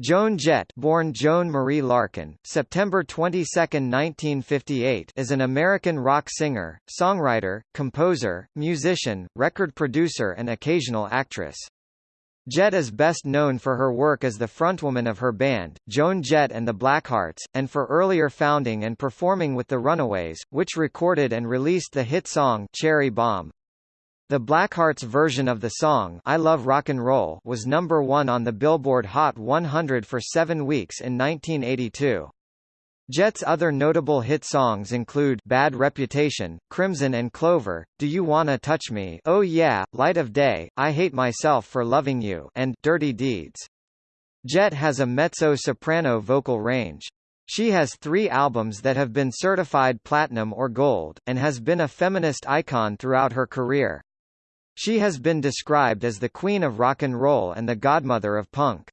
Joan Jett born Joan Marie Larkin, September 22, 1958 is an American rock singer, songwriter, composer, musician, record producer and occasional actress. Jett is best known for her work as the frontwoman of her band, Joan Jett and the Blackhearts, and for earlier founding and performing with the Runaways, which recorded and released the hit song Cherry Bomb. The Blackhearts version of the song I Love Rock and Roll was number one on the Billboard Hot 100 for seven weeks in 1982. Jett's other notable hit songs include Bad Reputation, Crimson and Clover, Do You Wanna Touch Me Oh Yeah, Light of Day, I Hate Myself for Loving You and Dirty Deeds. Jett has a mezzo-soprano vocal range. She has three albums that have been certified platinum or gold, and has been a feminist icon throughout her career. She has been described as the queen of rock and roll and the godmother of punk.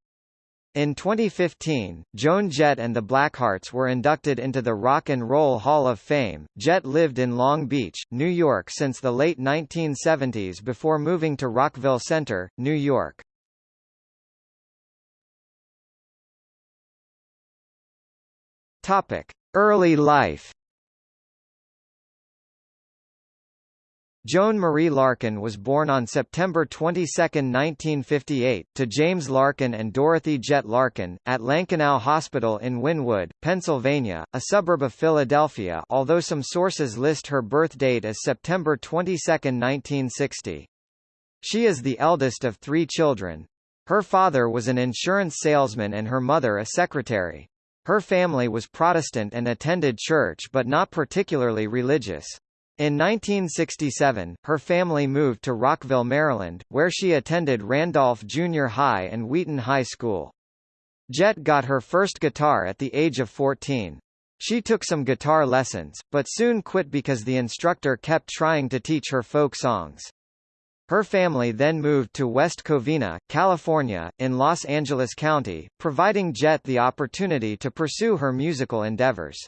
In 2015, Joan Jett and the Blackhearts were inducted into the Rock and Roll Hall of Fame. Jett lived in Long Beach, New York since the late 1970s before moving to Rockville Centre, New York. Topic: Early life. Joan Marie Larkin was born on September 22, 1958, to James Larkin and Dorothy Jett Larkin, at Lankenau Hospital in Wynnewood, Pennsylvania, a suburb of Philadelphia although some sources list her birth date as September 22, 1960. She is the eldest of three children. Her father was an insurance salesman and her mother a secretary. Her family was Protestant and attended church but not particularly religious. In 1967, her family moved to Rockville, Maryland, where she attended Randolph Junior High and Wheaton High School. Jett got her first guitar at the age of 14. She took some guitar lessons, but soon quit because the instructor kept trying to teach her folk songs. Her family then moved to West Covina, California, in Los Angeles County, providing Jett the opportunity to pursue her musical endeavors.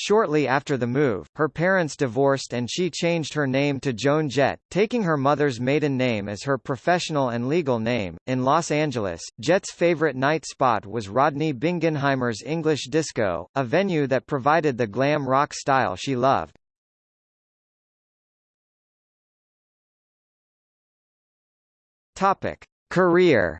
Shortly after the move, her parents divorced and she changed her name to Joan Jett, taking her mother's maiden name as her professional and legal name. In Los Angeles, Jett's favorite night spot was Rodney Bingenheimer's English Disco, a venue that provided the glam rock style she loved. Topic: Career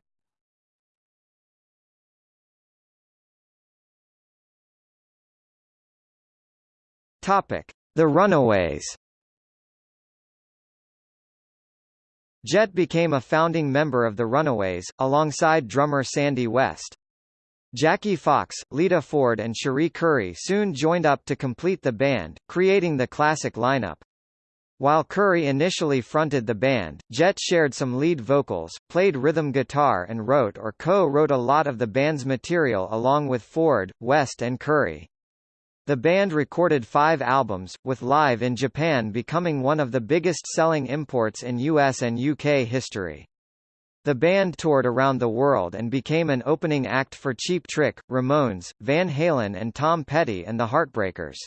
Topic: The Runaways. Jett became a founding member of the Runaways, alongside drummer Sandy West. Jackie Fox, Lita Ford and Cherie Currie soon joined up to complete the band, creating the classic lineup. While Currie initially fronted the band, Jett shared some lead vocals, played rhythm guitar and wrote or co-wrote a lot of the band's material along with Ford, West and Currie. The band recorded five albums, with Live in Japan becoming one of the biggest selling imports in US and UK history. The band toured around the world and became an opening act for Cheap Trick, Ramones, Van Halen and Tom Petty and the Heartbreakers.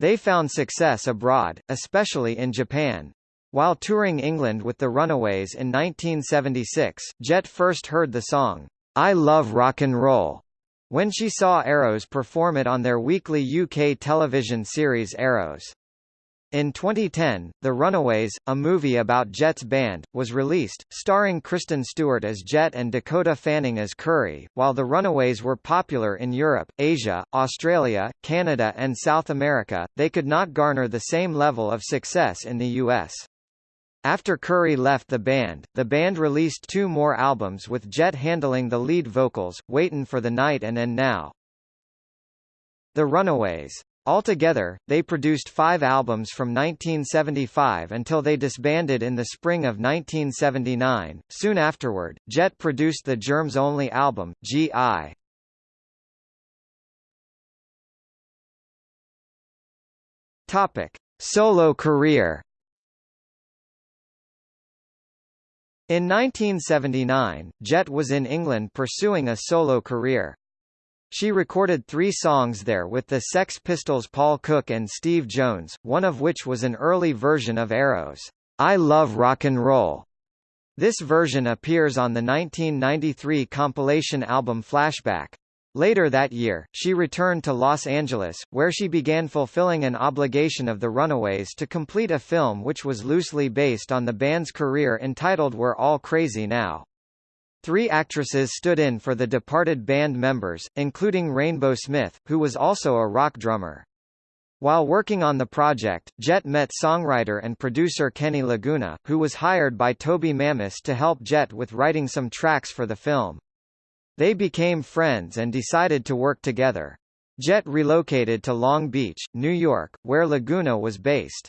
They found success abroad, especially in Japan. While touring England with the Runaways in 1976, Jett first heard the song, I Love Rock and Roll, when she saw Arrows perform it on their weekly UK television series Arrows. In 2010, The Runaways, a movie about Jett's band, was released, starring Kristen Stewart as Jett and Dakota Fanning as Currie. While The Runaways were popular in Europe, Asia, Australia, Canada and South America, they could not garner the same level of success in the US. After Currie left the band, the band released two more albums with Jett handling the lead vocals, Waitin' for the Night and And Now. The Runaways. Altogether, they produced five albums from 1975 until they disbanded in the spring of 1979. Soon afterward, Jett produced the Germs-only album, G.I. Topic. Solo career In 1979, Jett was in England pursuing a solo career. She recorded three songs there with the Sex Pistols Paul Cook and Steve Jones, one of which was an early version of Arrow's I Love Rock and Roll. This version appears on the 1993 compilation album Flashback. Later that year, she returned to Los Angeles, where she began fulfilling an obligation of the Runaways to complete a film which was loosely based on the band's career entitled We're All Crazy Now. Three actresses stood in for the departed band members, including Rainbow Smith, who was also a rock drummer. While working on the project, Jett met songwriter and producer Kenny Laguna, who was hired by Toby Mamis to help Jett with writing some tracks for the film. They became friends and decided to work together. Jett relocated to Long Beach, New York, where Laguna was based.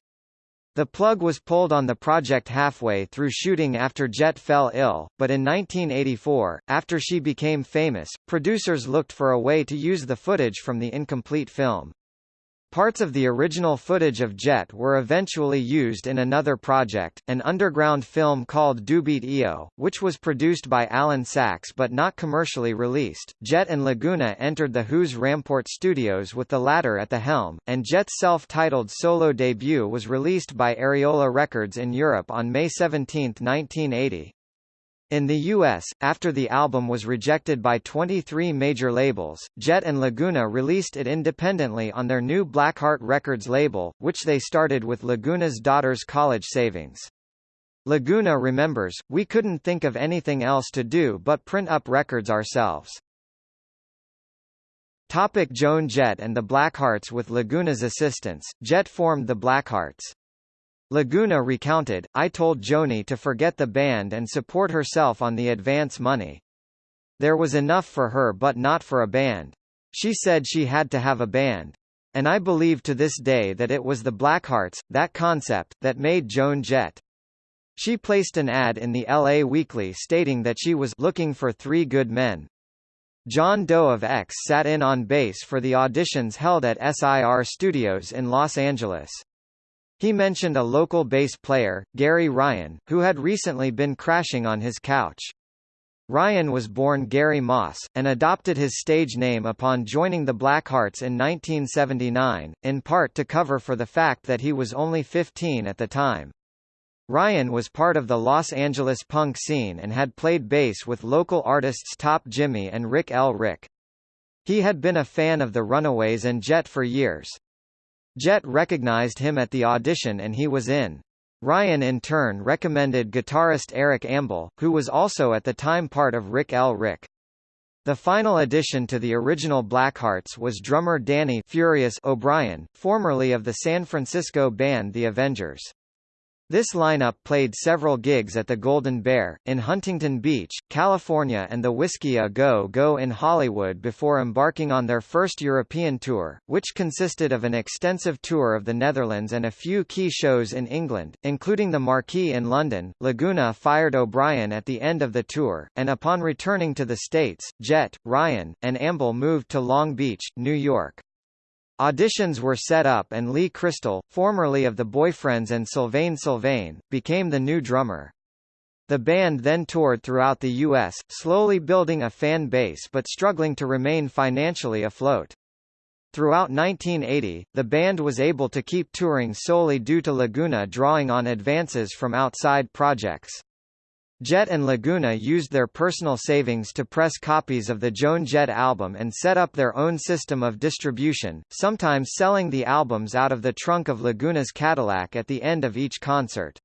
The plug was pulled on the project halfway through shooting after Jett fell ill, but in 1984, after she became famous, producers looked for a way to use the footage from the incomplete film. Parts of the original footage of Jett were eventually used in another project, an underground film called Dubbie-O, which was produced by Alan Sachs but not commercially released. Jett and Laguna entered the Who's Ramport Studios with the latter at the helm, and Jett's self-titled solo debut was released by Ariola Records in Europe on May 17, 1980. In the U.S., after the album was rejected by 23 major labels, Jett and Laguna released it independently on their new Blackheart Records label, which they started with Laguna's daughter's college savings. Laguna remembers, we couldn't think of anything else to do but print up records ourselves. Topic Joan Jett and the Blackhearts With Laguna's assistance, Jett formed the Blackhearts. Laguna recounted, I told Joni to forget the band and support herself on the advance money. There was enough for her but not for a band. She said she had to have a band. And I believe to this day that it was the Blackhearts, that concept, that made Joan Jett. She placed an ad in the LA Weekly stating that she was looking for three good men. John Doe of X sat in on bass for the auditions held at SIR Studios in Los Angeles. He mentioned a local bass player, Gary Ryan, who had recently been crashing on his couch. Ryan was born Gary Moss, and adopted his stage name upon joining the Blackhearts in 1979, in part to cover for the fact that he was only 15 at the time. Ryan was part of the Los Angeles punk scene and had played bass with local artists Top Jimmy and Rik L. Rik. He had been a fan of the Runaways and Jett for years. Jett recognized him at the audition and he was in. Ryan in turn recommended guitarist Eric Ambel, who was also at the time part of Rik L. Rik. The final addition to the original Blackhearts was drummer Danny Furious O'Brien, formerly of the San Francisco band The Avengers. This lineup played several gigs at the Golden Bear, in Huntington Beach, California and the Whisky A Go Go in Hollywood before embarking on their first European tour, which consisted of an extensive tour of the Netherlands and a few key shows in England, including the Marquee in London. Laguna fired O'Brien at the end of the tour, and upon returning to the States, Jett, Ryan, and Ambel moved to Long Beach, New York. Auditions were set up and Lee Crystal, formerly of the Boyfriends and Sylvain Sylvain, became the new drummer. The band then toured throughout the U.S., slowly building a fan base but struggling to remain financially afloat. Throughout 1980, the band was able to keep touring solely due to Laguna drawing on advances from outside projects. Jett and Laguna used their personal savings to press copies of the Joan Jett album and set up their own system of distribution, sometimes selling the albums out of the trunk of Laguna's Cadillac at the end of each concert.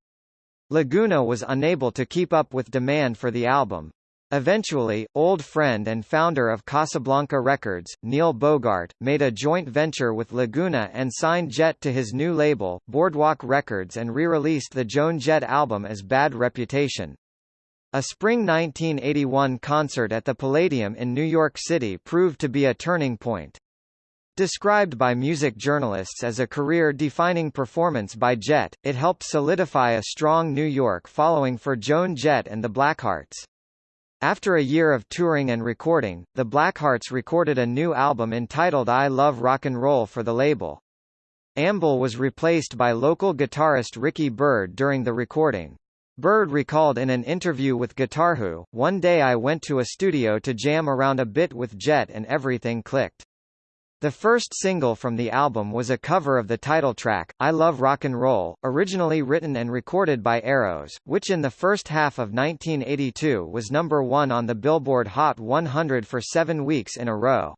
Laguna was unable to keep up with demand for the album. Eventually, old friend and founder of Casablanca Records, Neil Bogart, made a joint venture with Laguna and signed Jett to his new label, Boardwalk Records and re-released the Joan Jett album as Bad Reputation. A spring 1981 concert at the Palladium in New York City proved to be a turning point. Described by music journalists as a career-defining performance by Jett, it helped solidify a strong New York following for Joan Jett and the Blackhearts. After a year of touring and recording, the Blackhearts recorded a new album entitled I Love Rock and Roll for the label. Ambel was replaced by local guitarist Ricky Byrd during the recording. Byrd recalled in an interview with Guitarwho, one day I went to a studio to jam around a bit with Jett and everything clicked. The first single from the album was a cover of the title track, I Love Rock and Roll, originally written and recorded by Arrows, which in the first half of 1982 was number one on the Billboard Hot 100 for seven weeks in a row.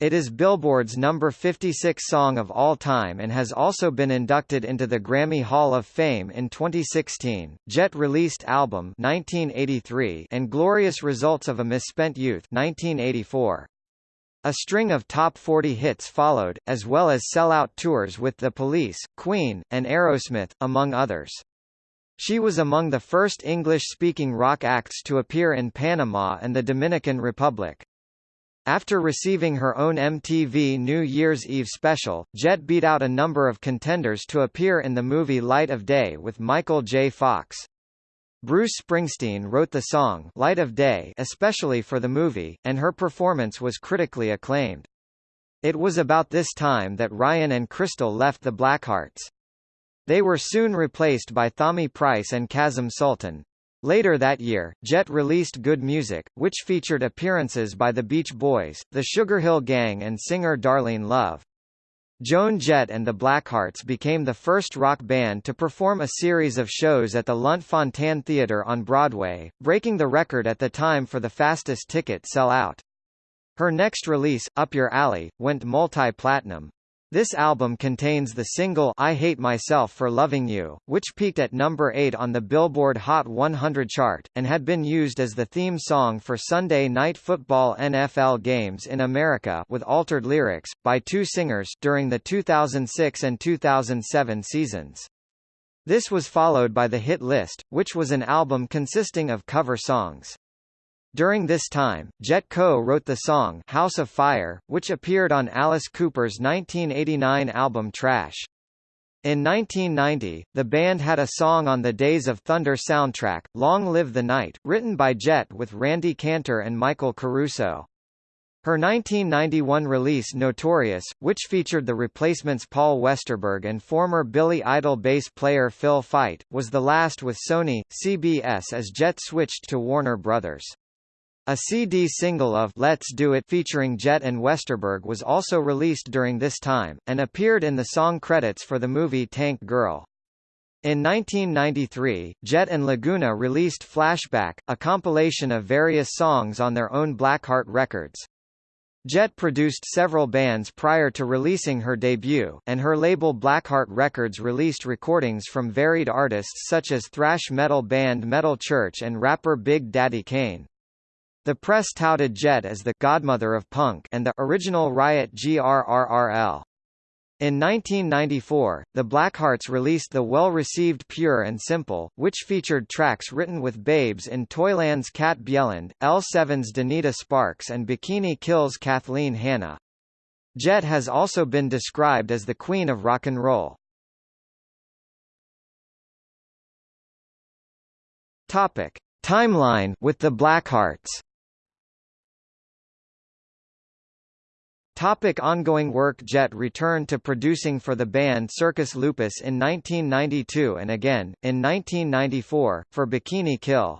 It is Billboard's number 56 song of all time and has also been inducted into the Grammy Hall of Fame in 2016. Jett released album 1983 and Glorious Results of a Misspent Youth 1984. A string of top 40 hits followed, as well as sell-out tours with The Police, Queen, and Aerosmith, among others. She was among the first English-speaking rock acts to appear in Panama and the Dominican Republic. After receiving her own MTV New Year's Eve special, Jett beat out a number of contenders to appear in the movie Light of Day with Michael J. Fox. Bruce Springsteen wrote the song Light of Day especially for the movie, and her performance was critically acclaimed. It was about this time that Ryan and Crystal left the Blackhearts. They were soon replaced by Thommy Price and Kasim Sultan. Later that year, Jett released Good Music, which featured appearances by the Beach Boys, the Sugar Hill Gang and singer Darlene Love. Joan Jett and the Blackhearts became the first rock band to perform a series of shows at the Lunt-Fontanne Theatre on Broadway, breaking the record at the time for the fastest ticket sell-out. Her next release, Up Your Alley, went multi-platinum. This album contains the single I Hate Myself for Loving You, which peaked at number 8 on the Billboard Hot 100 chart, and had been used as the theme song for Sunday Night Football NFL games in America with altered lyrics, by two singers, during the 2006 and 2007 seasons. This was followed by the hit list, which was an album consisting of cover songs. During this time, Jett co-wrote the song House of Fire, which appeared on Alice Cooper's 1989 album Trash. In 1990, the band had a song on the Days of Thunder soundtrack, Long Live the Night, written by Jett with Randy Cantor and Michael Caruso. Her 1991 release Notorious, which featured the replacements Paul Westerberg and former Billy Idol bass player Phil Feit, was the last with Sony, CBS as Jett switched to Warner Brothers. A CD single of Let's Do It featuring Jett and Westerberg was also released during this time, and appeared in the song credits for the movie Tank Girl. In 1993, Jett and Laguna released Flashback, a compilation of various songs on their own Blackheart Records. Jett produced several bands prior to releasing her debut, and her label Blackheart Records released recordings from varied artists such as thrash metal band Metal Church and rapper Big Daddy Kane. The press touted Jett as the «godmother of punk» and the «original Riot GRRRL». In 1994, the Blackhearts released the well-received Pure and Simple, which featured tracks written with Babes in Toyland's Kat Bjelland, L7's Donita Sparks and Bikini Kill's Kathleen Hanna. Jett has also been described as the queen of rock and roll. Topic: Timeline with the Blackhearts. Topic ongoing work Jett returned to producing for the band Circus Lupus in 1992 and again, in 1994, for Bikini Kill.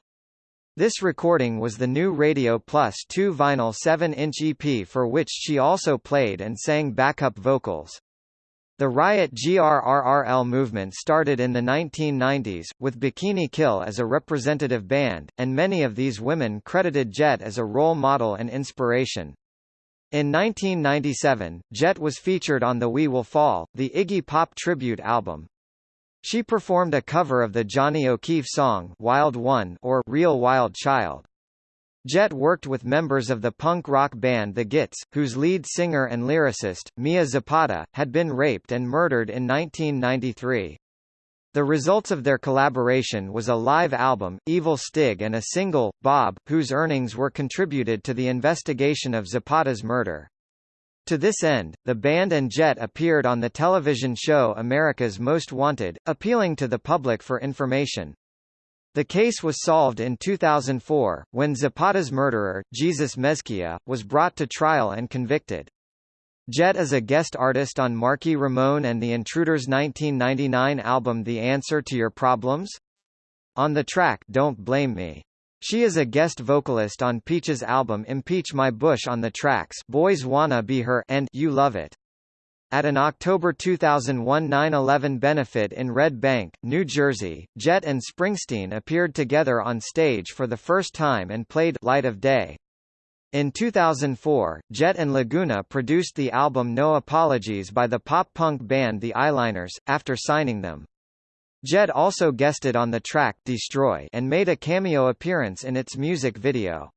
This recording was the new Radio Plus 2 vinyl 7-inch EP for which she also played and sang backup vocals. The Riot GRRRL movement started in the 1990s, with Bikini Kill as a representative band, and many of these women credited Jett as a role model and inspiration. In 1997, Jett was featured on the We Will Fall, the Iggy Pop tribute album. She performed a cover of the Johnny O'Keefe song Wild One or Real Wild Child. Jett worked with members of the punk rock band The Gits, whose lead singer and lyricist, Mia Zapata, had been raped and murdered in 1993. The results of their collaboration was a live album, Evil Stig and a single, Bob, whose earnings were contributed to the investigation of Zapata's murder. To this end, the band and Jett appeared on the television show America's Most Wanted, appealing to the public for information. The case was solved in 2004, when Zapata's murderer, Jesus Mezquia, was brought to trial and convicted. Jett is a guest artist on Marky Ramone and the Intruders' 1999 album The Answer to Your Problems? On the track Don't Blame Me. She is a guest vocalist on Peaches' album Impeach My Bush on the tracks Boys Wanna Be Her and You Love It. At an October 2001 9/11 benefit in Red Bank, New Jersey, Jett and Springsteen appeared together on stage for the first time and played Light of Day. In 2004, Jett and Laguna produced the album No Apologies by the pop-punk band The Eyeliners, after signing them. Jett also guested on the track Destroy and made a cameo appearance in its music video.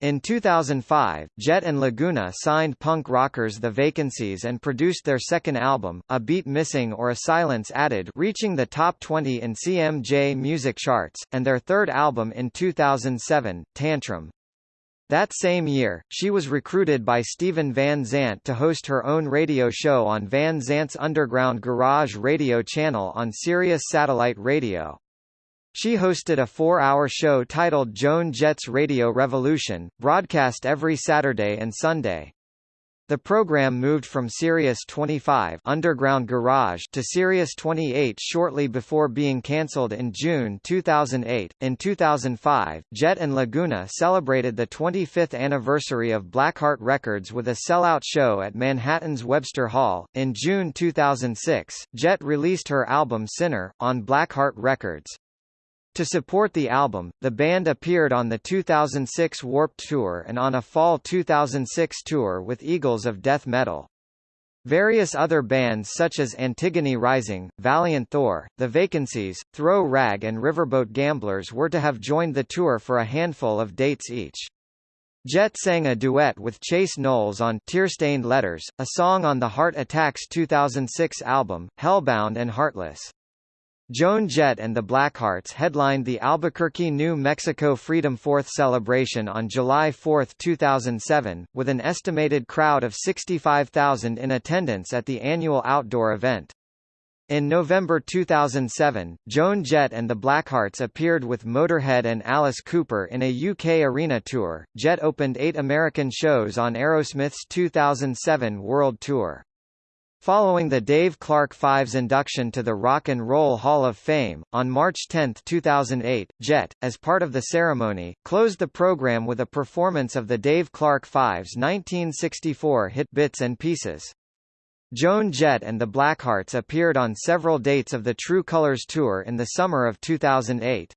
In 2005, Jett and Laguna signed punk rockers The Vacancies and produced their second album, A Beat Missing or A Silence Added reaching the top 20 in CMJ music charts, and their third album in 2007, Tantrum. That same year, she was recruited by Steven Van Zandt to host her own radio show on Van Zandt's Underground Garage radio channel on Sirius Satellite Radio. She hosted a four-hour show titled Joan Jett's Radio Revolution, broadcast every Saturday and Sunday. The program moved from Sirius 25 Underground Garage to Sirius 28 shortly before being cancelled in June 2008. In 2005, Jett and Laguna celebrated the 25th anniversary of Blackheart Records with a sellout show at Manhattan's Webster Hall. In June 2006, Jett released her album Sinner on Blackheart Records. To support the album, the band appeared on the 2006 Warped Tour and on a fall 2006 tour with Eagles of Death Metal. Various other bands such as Antigone Rising, Valiant Thor, The Vacancies, Throw Rag and Riverboat Gamblers were to have joined the tour for a handful of dates each. Jett sang a duet with Chase Noles on Tear-Stained Letters, a song on the Heart Attacks 2006 album, Hellbound and Heartless. Joan Jett and the Blackhearts headlined the Albuquerque, New Mexico Freedom Fourth celebration on July 4, 2007, with an estimated crowd of 65,000 in attendance at the annual outdoor event. In November 2007, Joan Jett and the Blackhearts appeared with Motorhead and Alice Cooper in a UK arena tour. Jett opened eight American shows on Aerosmith's 2007 World Tour. Following the Dave Clark Five's induction to the Rock and Roll Hall of Fame, on March 10, 2008, Jett, as part of the ceremony, closed the program with a performance of the Dave Clark Five's 1964 hit Bits and Pieces. Joan Jett and the Blackhearts appeared on several dates of the True Colors Tour in the summer of 2008.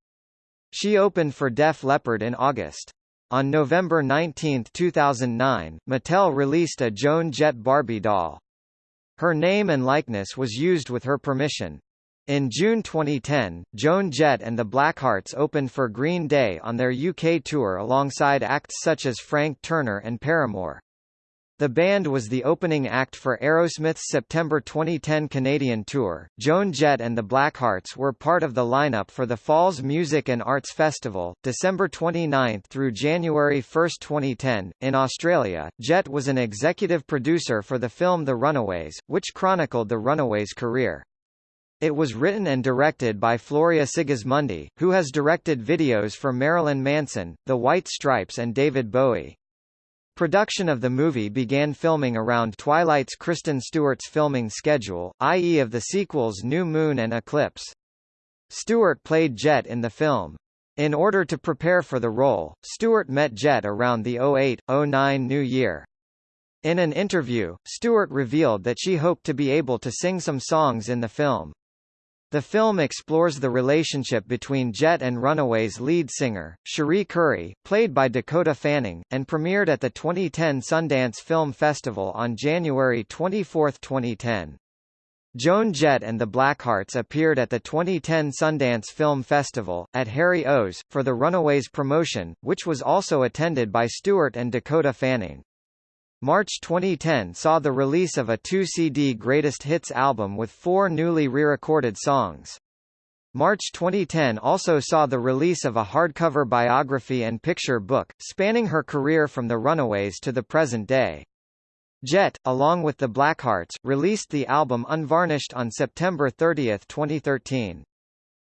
She opened for Def Leppard in August. On November 19, 2009, Mattel released a Joan Jett Barbie doll. Her name and likeness was used with her permission. In June 2010, Joan Jett and the Blackhearts opened for Green Day on their UK tour alongside acts such as Frank Turner and Paramore. The band was the opening act for Aerosmith's September 2010 Canadian tour. Joan Jett and the Blackhearts were part of the lineup for the Falls Music and Arts Festival, December 29 through January 1, 2010. In Australia, Jett was an executive producer for the film The Runaways, which chronicled the Runaways' career. It was written and directed by Floria Sigismondi, who has directed videos for Marilyn Manson, The White Stripes and David Bowie. Production of the movie began filming around Twilight's Kristen Stewart's filming schedule, i.e. of the sequels New Moon and Eclipse. Stewart played Jett in the film. In order to prepare for the role, Stewart met Jett around the 08-09 new year. In an interview, Stewart revealed that she hoped to be able to sing some songs in the film. The film explores the relationship between Jett and Runaways lead singer, Cherie Currie, played by Dakota Fanning, and premiered at the 2010 Sundance Film Festival on January 24, 2010. Joan Jett and the Blackhearts appeared at the 2010 Sundance Film Festival, at Harry O's, for the Runaways promotion, which was also attended by Stewart and Dakota Fanning. March 2010 saw the release of a two-CD greatest hits album with four newly re-recorded songs. March 2010 also saw the release of a hardcover biography and picture book, spanning her career from the Runaways to the present day. Jett, along with the Blackhearts, released the album Unvarnished on September 30, 2013.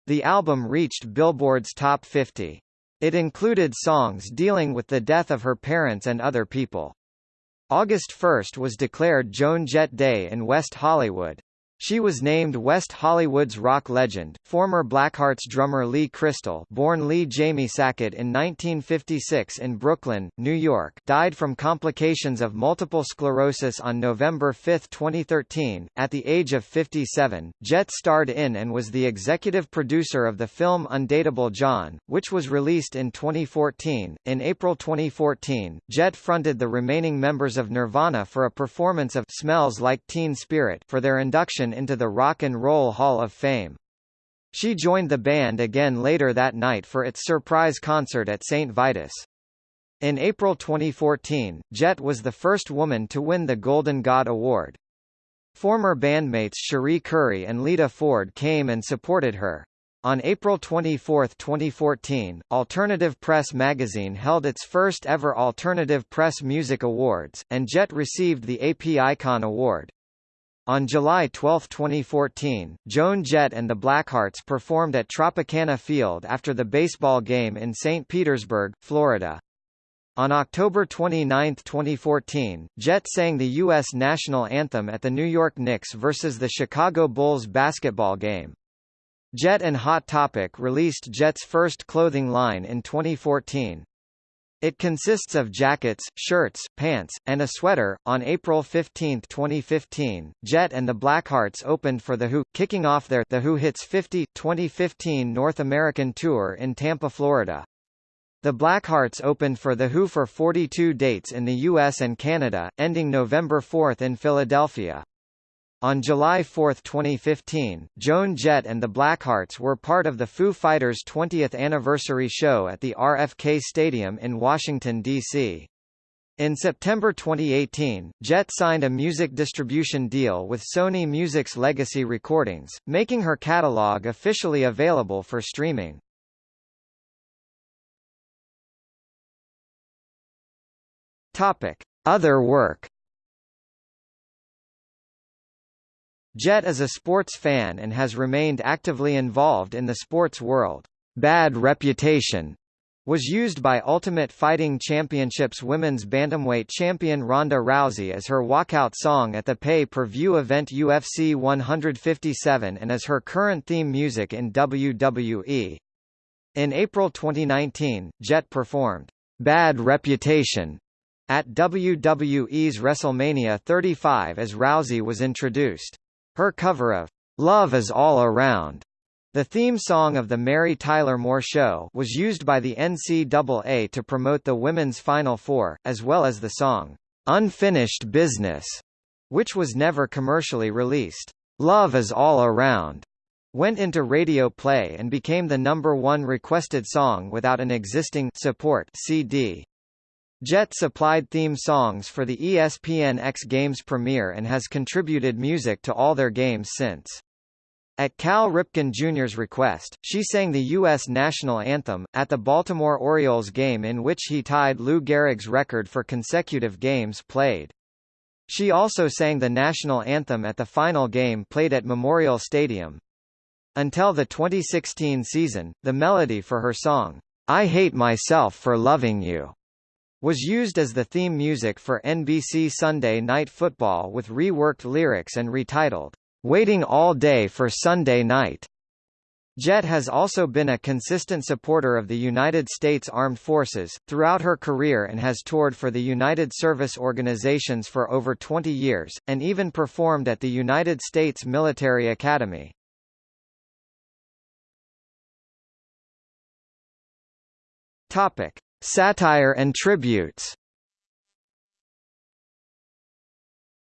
The album reached Billboard's top 50. It included songs dealing with the death of her parents and other people. August 1 was declared Joan Jett Day in West Hollywood. She was named West Hollywood's rock legend. Former Blackhearts drummer Lee Crystal, born Lee Jamie Sackett in 1956 in Brooklyn, New York, died from complications of multiple sclerosis on November 5, 2013, at the age of 57. Jett starred in and was the executive producer of the film Undateable John, which was released in 2014. In April 2014, Jett fronted the remaining members of Nirvana for a performance of Smells Like Teen Spirit for their induction into the Rock and Roll Hall of Fame. She joined the band again later that night for its surprise concert at St. Vitus. In April 2014, Jett was the first woman to win the Golden God Award. Former bandmates Cherie Currie and Lita Ford came and supported her. On April 24, 2014, Alternative Press magazine held its first ever Alternative Press Music Awards, and Jett received the AP Icon Award. On July 12, 2014, Joan Jett and the Blackhearts performed at Tropicana Field after the baseball game in St. Petersburg, Florida. On October 29, 2014, Jett sang the U.S. national anthem at the New York Knicks versus the Chicago Bulls basketball game. Jett and Hot Topic released Jett's first clothing line in 2014. It consists of jackets, shirts, pants, and a sweater. On April 15, 2015, Jett and the Blackhearts opened for The Who, kicking off their The Who Hits 50 2015 North American tour in Tampa, Florida. The Blackhearts opened for The Who for 42 dates in the US and Canada, ending November 4 in Philadelphia. On July 4, 2015, Joan Jett and the Blackhearts were part of the Foo Fighters' 20th anniversary show at the RFK Stadium in Washington, D.C. In September 2018, Jett signed a music distribution deal with Sony Music's Legacy Recordings, making her catalog officially available for streaming. Topic: Other work Jett is a sports fan and has remained actively involved in the sports world. Bad Reputation was used by Ultimate Fighting Championships women's bantamweight champion Ronda Rousey as her walkout song at the pay-per-view event UFC 157 and as her current theme music in WWE. In April 2019, Jett performed Bad Reputation at WWE's WrestleMania 35 as Rousey was introduced. Her cover of Love is All Around, the theme song of the Mary Tyler Moore Show, was used by the NCAA to promote the Women's Final Four, as well as the song Unfinished Business, which was never commercially released. Love is All Around went into radio play and became the number one requested song without an existing support CD. Jett supplied theme songs for the ESPN X Games premiere and has contributed music to all their games since. At Cal Ripken Jr.'s request, she sang the U.S. national anthem, at the Baltimore Orioles game in which he tied Lou Gehrig's record for consecutive games played. She also sang the national anthem at the final game played at Memorial Stadium. Until the 2016 season, the melody for her song, I Hate Myself for Loving You, was used as the theme music for NBC Sunday Night Football with reworked lyrics and retitled, Waiting All Day for Sunday Night. Jett has also been a consistent supporter of the United States Armed Forces, throughout her career and has toured for the United Service Organizations for over 20 years, and even performed at the United States Military Academy. Topic. Satire and tributes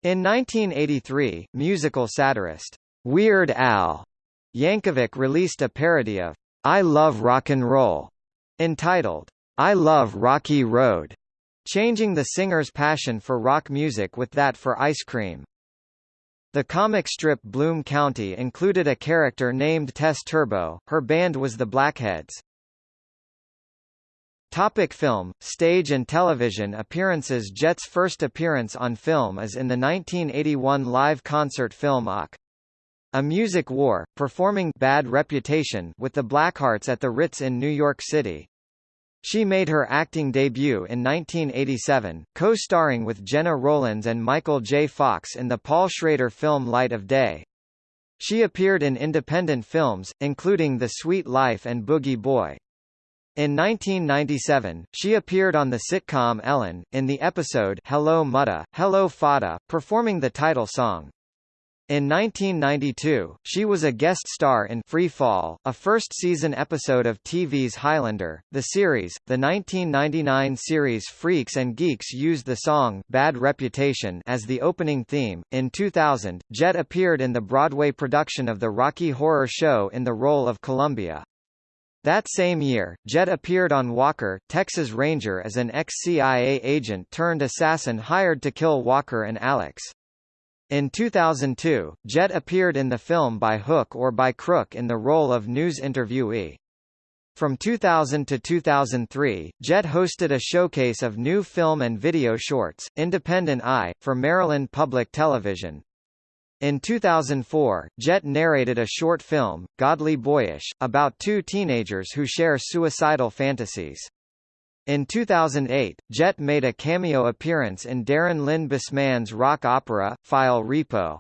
In 1983, musical satirist Weird Al Yankovic released a parody of I Love Rock and Roll, entitled I Love Rocky Road, changing the singer's passion for rock music with that for ice cream. The comic strip Bloom County included a character named Tess Turbo, her band was the Blackheads. Topic film, stage and television appearances Jett's first appearance on film is in the 1981 live concert film Urgh. A Music War, performing Bad Reputation with the Blackhearts at the Ritz in New York City. She made her acting debut in 1987, co-starring with Gena Rowlands and Michael J. Fox in the Paul Schrader film Light of Day. She appeared in independent films, including The Sweet Life and Boogie Boy. In 1997, she appeared on the sitcom Ellen, in the episode Hello Muddah, Hello Faddah, performing the title song. In 1992, she was a guest star in Free Fall, a first-season episode of TV's Highlander. The series, the 1999 series Freaks and Geeks used the song Bad Reputation as the opening theme. In 2000, Jett appeared in the Broadway production of the Rocky Horror Show in the role of Columbia. That same year, Jett appeared on Walker, Texas Ranger as an ex-CIA agent turned assassin hired to kill Walker and Alex. In 2002, Jett appeared in the film By Hook or By Crook in the role of news interviewee. From 2000 to 2003, Jett hosted a showcase of new film and video shorts, Independent Eye, for Maryland Public Television. In 2004, Jett narrated a short film, Godly Boyish, about two teenagers who share suicidal fantasies. In 2008, Jett made a cameo appearance in Darren Lynn Bousman's rock opera, File Repo.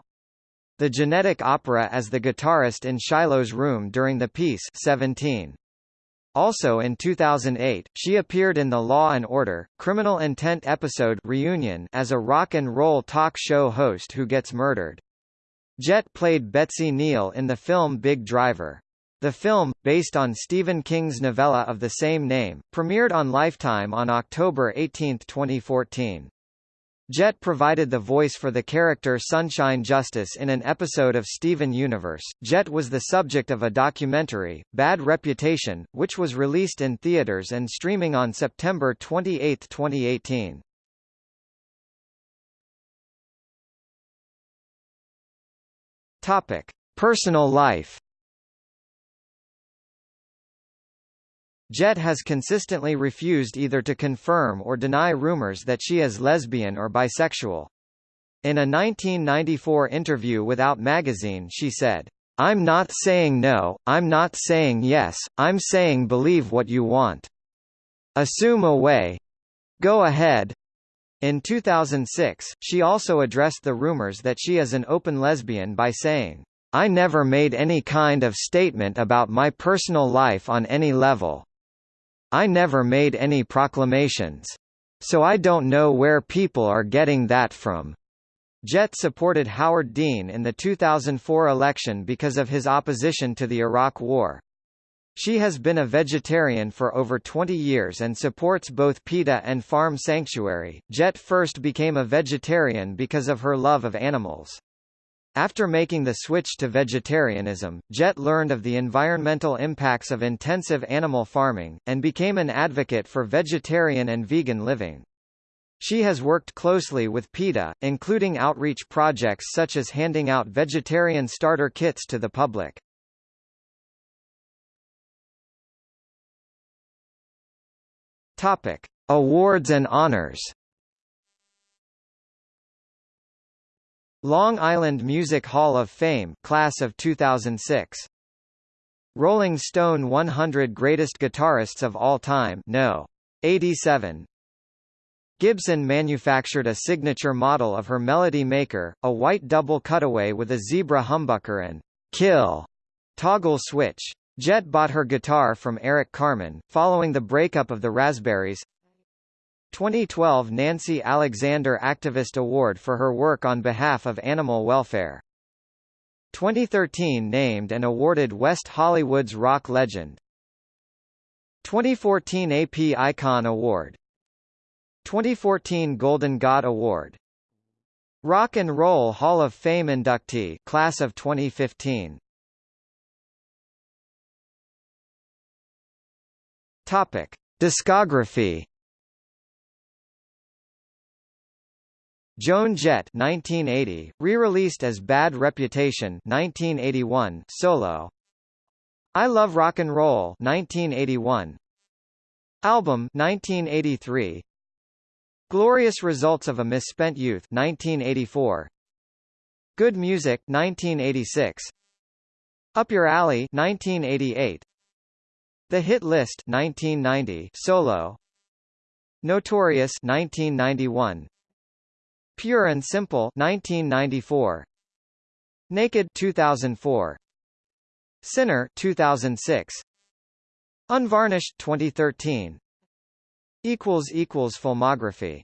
The genetic opera as the guitarist in Shiloh's room during the piece 17. Also in 2008, she appeared in the Law and Order, Criminal Intent episode Reunion as a rock and roll talk show host who gets murdered. Jett played Betsy Neal in the film Big Driver. The film, based on Stephen King's novella of the same name, premiered on Lifetime on October 18, 2014. Jett provided the voice for the character Sunshine Justice in an episode of Steven Universe. Jett was the subject of a documentary, Bad Reputation, which was released in theaters and streaming on September 28, 2018. Topic: Personal life. Jett has consistently refused either to confirm or deny rumors that she is lesbian or bisexual. In a 1994 interview with Out magazine she said, I'm not saying no, I'm not saying yes, I'm saying believe what you want. Assume away. Go ahead. In 2006, she also addressed the rumors that she is an open lesbian by saying, I never made any kind of statement about my personal life on any level. I never made any proclamations. So I don't know where people are getting that from. Jett supported Howard Dean in the 2004 election because of his opposition to the Iraq War. She has been a vegetarian for over 20 years and supports both PETA and Farm Sanctuary. Jett first became a vegetarian because of her love of animals. After making the switch to vegetarianism, Jett learned of the environmental impacts of intensive animal farming, and became an advocate for vegetarian and vegan living. She has worked closely with PETA, including outreach projects such as handing out vegetarian starter kits to the public. Topic: Awards and honors. Long Island Music Hall of Fame class of 2006. Rolling Stone 100 Greatest Guitarists of All Time No. 87. Gibson manufactured a signature model of her Melody Maker, a white double cutaway with a zebra humbucker and kill toggle switch. Jett bought her guitar from Eric Carmen, following the breakup of the Raspberries. 2012 Nancy Alexander Activist Award for her work on behalf of animal welfare. 2013 named and awarded West Hollywood's rock legend. 2014 AP Icon Award. 2014 Golden God Award. Rock and Roll Hall of Fame inductee, class of 2015. Topic: Discography. Joan Jett 1980, re-released as Bad Reputation 1981 solo. I Love Rock and Roll 1981. Album 1983. Glorious Results of a Misspent Youth 1984. Good Music 1986. Up Your Alley 1988. The Hit List 1990 solo. Notorious 1991 Pure and Simple 1994 Naked 2004 Sinner 2006 Unvarnished 2013 equals equals filmography